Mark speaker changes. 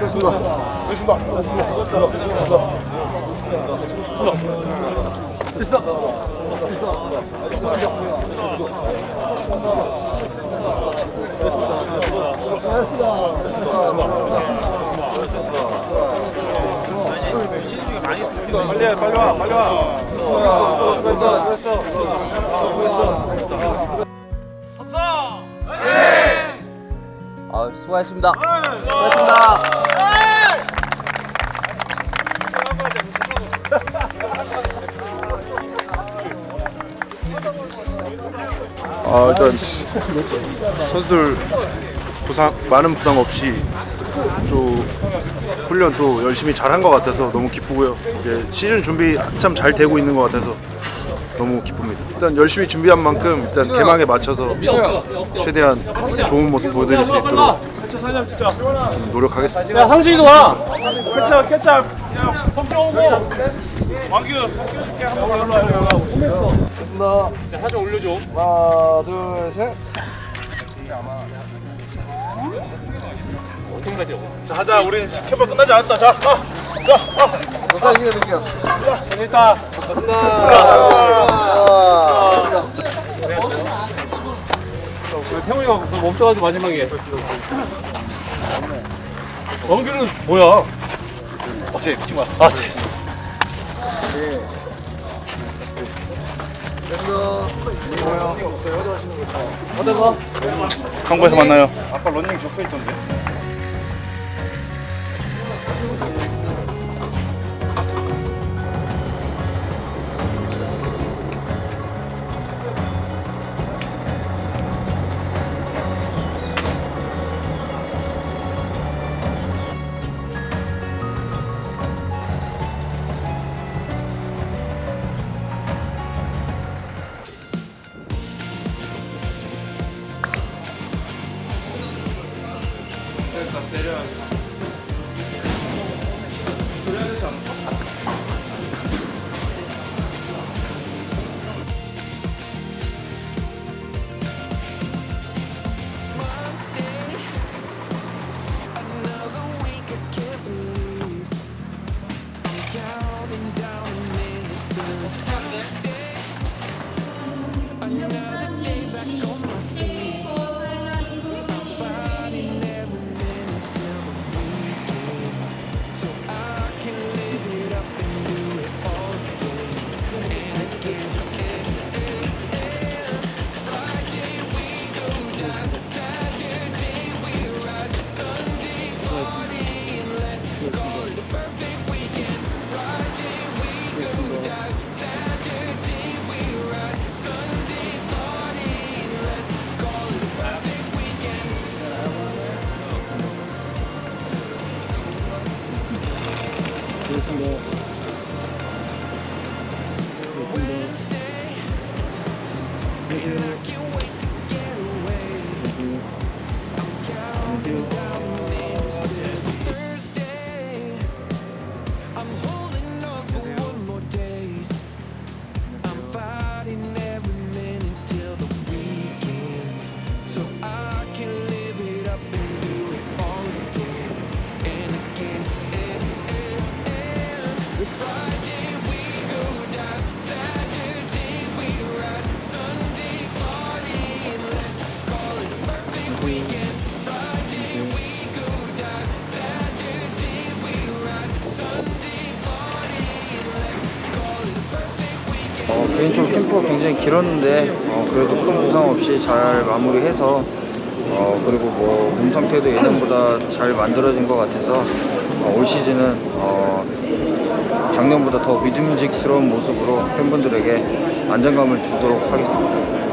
Speaker 1: 됐습니다. 됐습니다. 됐습니다. 빨리 해, 빨리 와, 빨리 와. 됐어, 됐어.
Speaker 2: 아, 수고하셨습니다. 수고하셨습니다.
Speaker 3: 아 일단 선수들 부상 많은 부상 없이 또 훈련 또 열심히 잘한 것 같아서 너무 기쁘고요. 이제 시즌 준비 한참 잘 되고 있는 것 같아서 너무 기쁩니다. 일단 열심히 준비한 만큼 일단 개막에 맞춰서 최대한 좋은 모습 보여드릴 수 있도록 좀 노력하겠습니다.
Speaker 4: 야 상진이도 와. 케찹 케찹. 성경 오고. 왕규 끼워줄게 한번 일로 와 일로 와.
Speaker 2: 됐습니다.
Speaker 4: 자, 사진 올려줘.
Speaker 2: 하나, 둘, 셋.
Speaker 4: 어디까지?
Speaker 1: 자, 하자. 우리 캠프 끝나지 않았다. 자, 가. 자, 가.
Speaker 2: 여기까지 해드릴게요.
Speaker 4: 재밌다. 우리 태훈이가 멈춰가지고 마지막에. 원규는 뭐야?
Speaker 1: 어제 미팅 왔어.
Speaker 4: 아 됐어.
Speaker 2: 네. 됐어. 어디 가?
Speaker 3: 한국에서 만나요.
Speaker 1: 아까 런닝 적혀 있던데.
Speaker 2: 我 어, 개인적으로 캠프가 굉장히 길었는데 어, 그래도 큰 부상 없이 잘 마무리해서 어, 그리고 뭐 몸 상태도 예전보다 잘 만들어진 것 같아서 어, 올 시즌은 어, 작년보다 더 믿음직스러운 모습으로 팬분들에게 안정감을 주도록 하겠습니다.